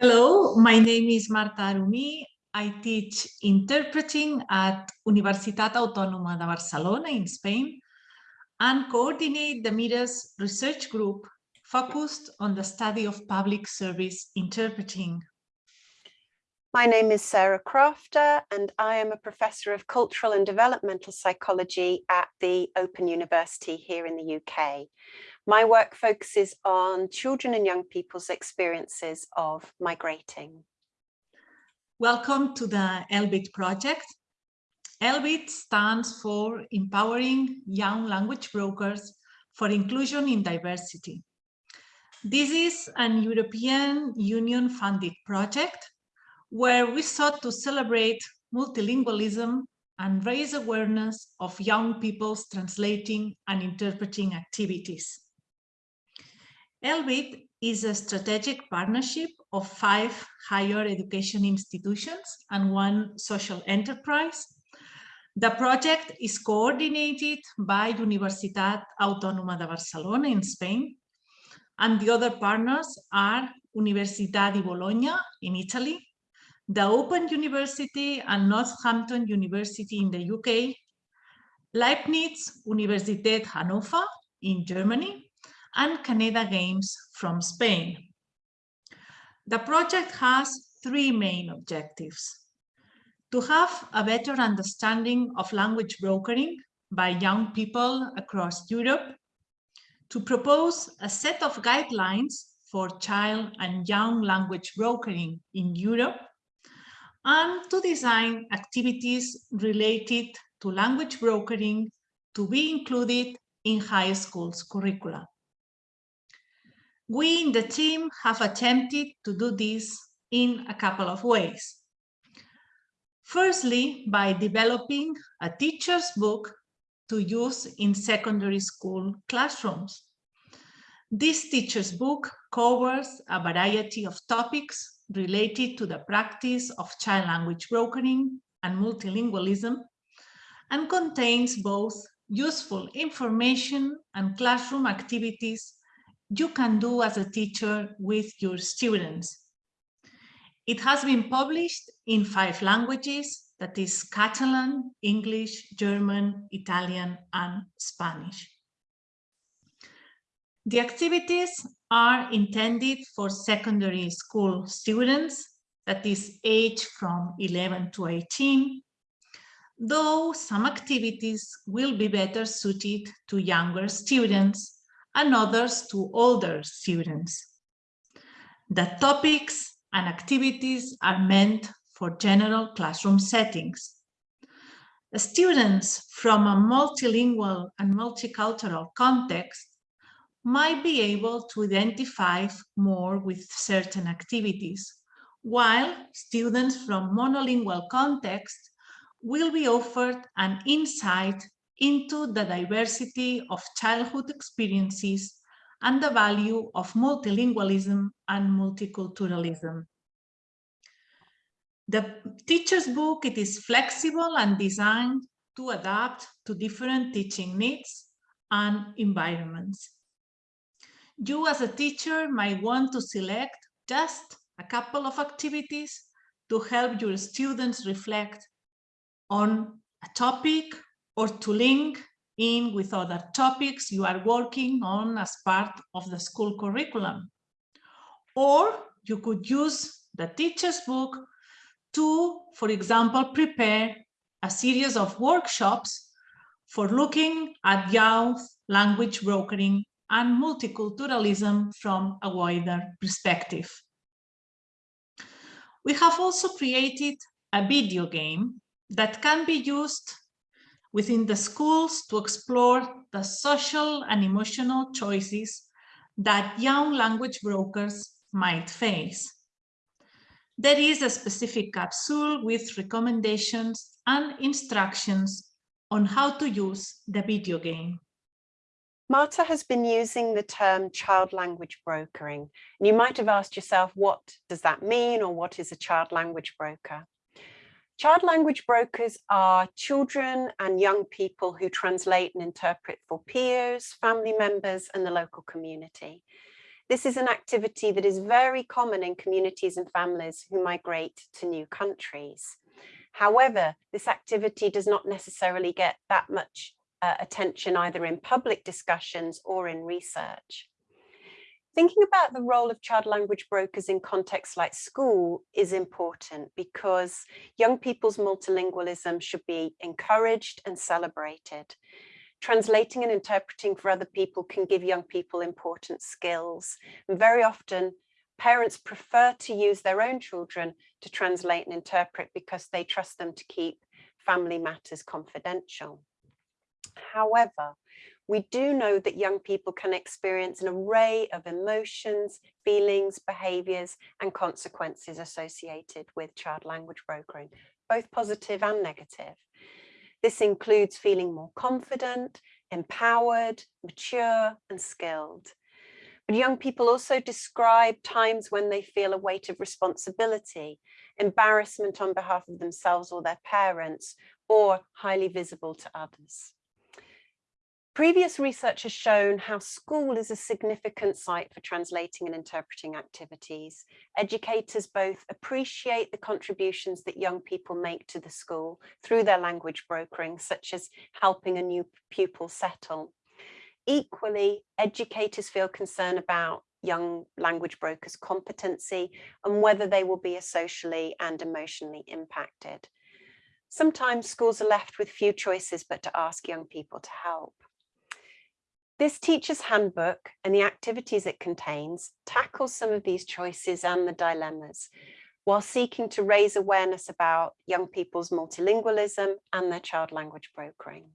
Hello, my name is Marta Arumí. I teach interpreting at Universitat Autònoma de Barcelona in Spain and coordinate the MIRAS research group focused on the study of public service interpreting. My name is Sarah Crafter and I am a professor of cultural and developmental psychology at the Open University here in the UK. My work focuses on children and young people's experiences of migrating. Welcome to the ELBIT project. ELBIT stands for Empowering Young Language Brokers for Inclusion in Diversity. This is an European Union funded project where we sought to celebrate multilingualism and raise awareness of young people's translating and interpreting activities. ELBIT is a strategic partnership of five higher education institutions and one social enterprise. The project is coordinated by Universitat Autònoma de Barcelona in Spain, and the other partners are Università di Bologna in Italy, the Open University and Northampton University in the UK, Leibniz Universität Hannover in Germany, and Canada Games from Spain. The project has three main objectives. To have a better understanding of language brokering by young people across Europe, to propose a set of guidelines for child and young language brokering in Europe, and to design activities related to language brokering to be included in high schools curricula. We in the team have attempted to do this in a couple of ways. Firstly, by developing a teacher's book to use in secondary school classrooms. This teacher's book covers a variety of topics related to the practice of child language brokering and multilingualism and contains both useful information and classroom activities you can do as a teacher with your students. It has been published in five languages, that is Catalan, English, German, Italian, and Spanish. The activities are intended for secondary school students, that is age from 11 to 18, though some activities will be better suited to younger students and others to older students. The topics and activities are meant for general classroom settings. Students from a multilingual and multicultural context might be able to identify more with certain activities, while students from monolingual context will be offered an insight into the diversity of childhood experiences and the value of multilingualism and multiculturalism. The teacher's book, it is flexible and designed to adapt to different teaching needs and environments. You as a teacher might want to select just a couple of activities to help your students reflect on a topic or to link in with other topics you are working on as part of the school curriculum. Or you could use the teacher's book to, for example, prepare a series of workshops for looking at youth language brokering and multiculturalism from a wider perspective. We have also created a video game that can be used within the schools to explore the social and emotional choices that young language brokers might face. There is a specific capsule with recommendations and instructions on how to use the video game. Marta has been using the term child language brokering. And you might have asked yourself, what does that mean or what is a child language broker? Child language brokers are children and young people who translate and interpret for peers, family members and the local community. This is an activity that is very common in communities and families who migrate to new countries. However, this activity does not necessarily get that much uh, attention either in public discussions or in research. Thinking about the role of child language brokers in contexts like school is important because young people's multilingualism should be encouraged and celebrated. Translating and interpreting for other people can give young people important skills. And very often parents prefer to use their own children to translate and interpret because they trust them to keep family matters confidential. However, we do know that young people can experience an array of emotions, feelings, behaviours and consequences associated with child language brokering, both positive and negative. This includes feeling more confident, empowered, mature and skilled. But young people also describe times when they feel a weight of responsibility, embarrassment on behalf of themselves or their parents, or highly visible to others. Previous research has shown how school is a significant site for translating and interpreting activities. Educators both appreciate the contributions that young people make to the school through their language brokering, such as helping a new pupil settle. Equally, educators feel concern about young language brokers' competency and whether they will be socially and emotionally impacted. Sometimes schools are left with few choices but to ask young people to help. This teacher's handbook and the activities it contains tackles some of these choices and the dilemmas while seeking to raise awareness about young people's multilingualism and their child language brokering.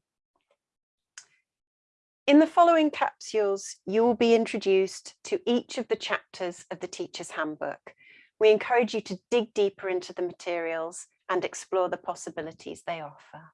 In the following capsules, you will be introduced to each of the chapters of the teacher's handbook. We encourage you to dig deeper into the materials and explore the possibilities they offer.